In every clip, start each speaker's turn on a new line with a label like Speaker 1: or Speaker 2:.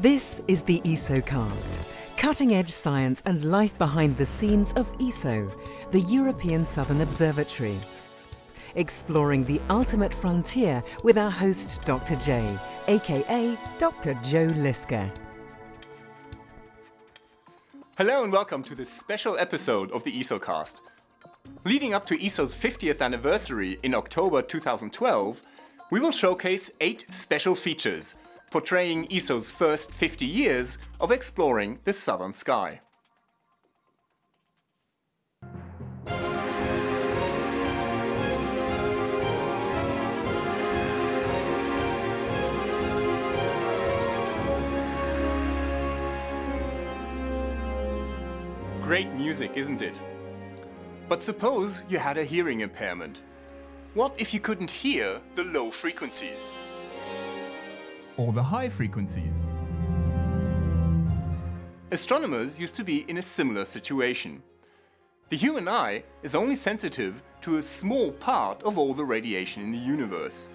Speaker 1: This is the ESOcast, cutting edge science and life behind the scenes of ESO, the European Southern Observatory. Exploring the ultimate frontier with our host, Dr. J, aka Dr. Joe Liske.
Speaker 2: Hello and welcome to this special episode of the ESOcast. Leading up to ESO's 50th anniversary in October 2012, we will showcase eight special features portraying ESO's first 50 years of exploring the southern sky. Great music, isn't it? But suppose you had a hearing impairment. What if you couldn't hear the low frequencies? Or the high frequencies? Astronomers used to be in a similar situation. The human eye is only sensitive to a small part of all the radiation in the universe.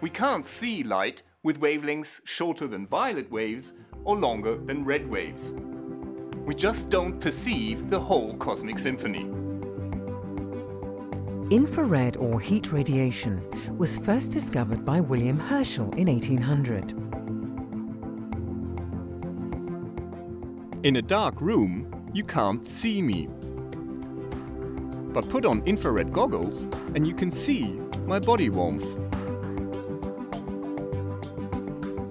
Speaker 2: We can't see light with wavelengths shorter than violet waves or longer than red waves. We just don't perceive the whole cosmic symphony.
Speaker 1: Infrared or heat radiation was first discovered by William Herschel in 1800.
Speaker 2: In a dark room, you can't see me. But put on infrared goggles and you can see my body warmth.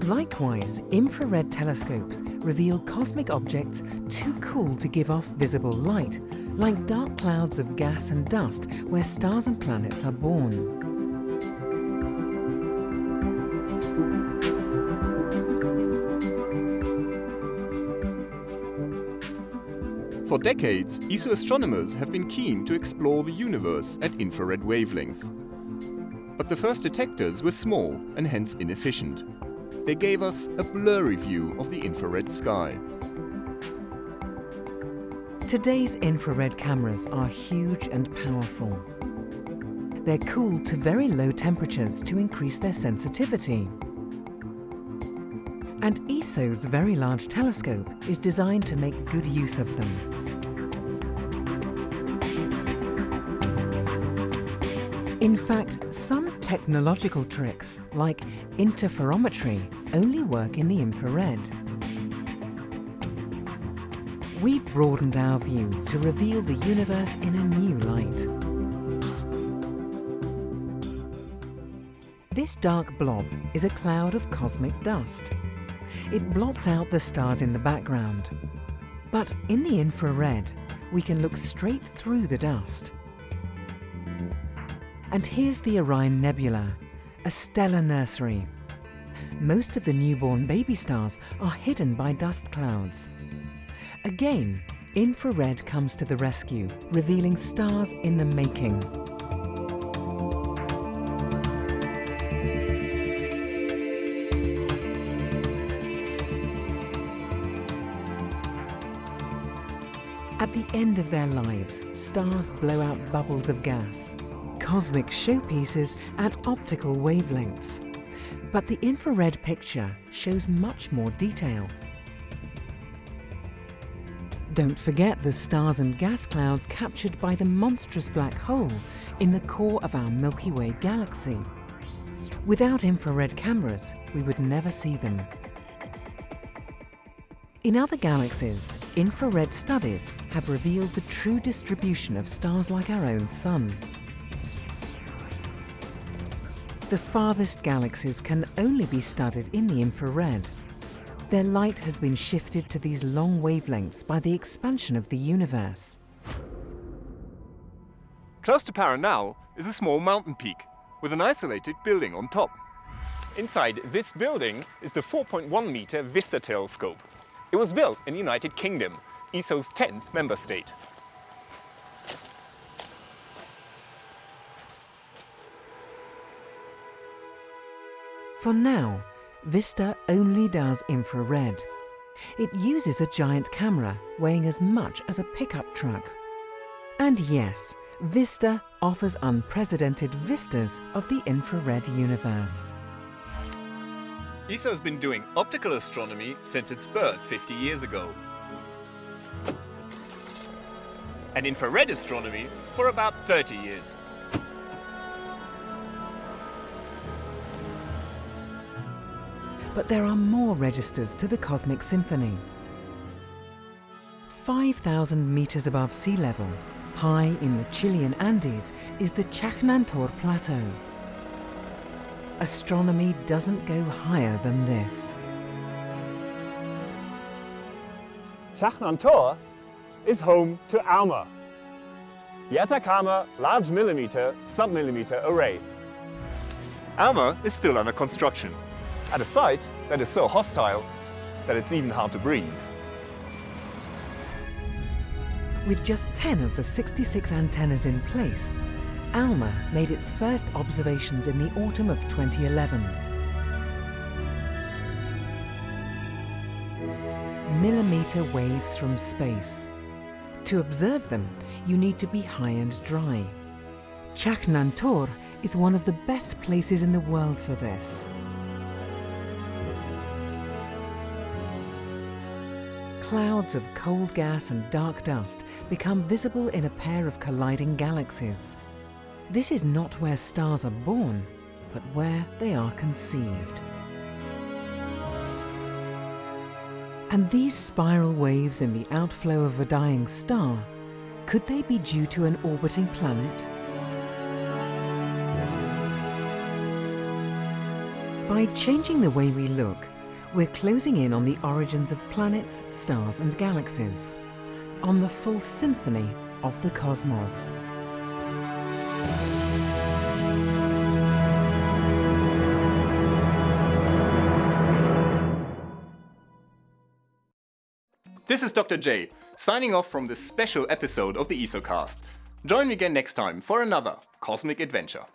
Speaker 1: Likewise, infrared telescopes reveal cosmic objects too cool to give off visible light, like dark clouds of gas and dust where stars and planets are born.
Speaker 2: For decades, ESO astronomers have been keen to explore the universe at infrared wavelengths. But the first detectors were small and hence inefficient they gave us a blurry view of the infrared sky.
Speaker 1: Today's infrared cameras are huge and powerful. They're cooled to very low temperatures to increase their sensitivity. And ESO's Very Large Telescope is designed to make good use of them. In fact, some technological tricks, like interferometry, only work in the infrared. We've broadened our view to reveal the universe in a new light. This dark blob is a cloud of cosmic dust. It blots out the stars in the background. But in the infrared, we can look straight through the dust. And here's the Orion Nebula, a stellar nursery. Most of the newborn baby stars are hidden by dust clouds. Again, infrared comes to the rescue, revealing stars in the making. At the end of their lives, stars blow out bubbles of gas cosmic showpieces at optical wavelengths. But the infrared picture shows much more detail. Don't forget the stars and gas clouds captured by the monstrous black hole in the core of our Milky Way galaxy. Without infrared cameras, we would never see them. In other galaxies, infrared studies have revealed the true distribution of stars like our own Sun. The farthest galaxies can only be studied in the infrared. Their light has been shifted to these long wavelengths by the expansion of the universe.
Speaker 2: Close to Paranal is a small mountain peak with an isolated building on top. Inside this building is the 4.1 meter Vista telescope. It was built in the United Kingdom, ESO's 10th member state.
Speaker 1: For now, Vista only does infrared. It uses a giant camera weighing as much as a pickup truck. And yes, Vista offers unprecedented vistas of the infrared universe.
Speaker 2: ESO's been doing optical astronomy since its birth 50 years ago. And infrared astronomy for about 30 years.
Speaker 1: But there are more registers to the cosmic symphony. 5,000 meters above sea level, high in the Chilean Andes, is the Chajnantor Plateau. Astronomy doesn't go higher than this.
Speaker 3: Chajnantor is home to ALMA, the Atacama Large Millimeter Submillimeter Array.
Speaker 2: ALMA is still under construction, at a site that is so hostile that it's even hard to breathe.
Speaker 1: With just 10 of the 66 antennas in place, ALMA made its first observations in the autumn of 2011. Millimeter waves from space. To observe them, you need to be high and dry. Chajnantor is one of the best places in the world for this. Clouds of cold gas and dark dust become visible in a pair of colliding galaxies. This is not where stars are born, but where they are conceived. And these spiral waves in the outflow of a dying star, could they be due to an orbiting planet? By changing the way we look, we're closing in on the origins of planets, stars and galaxies, on the full symphony of the cosmos.
Speaker 2: This is Dr. J, signing off from this special episode of the ESOcast. Join me again next time for another cosmic adventure.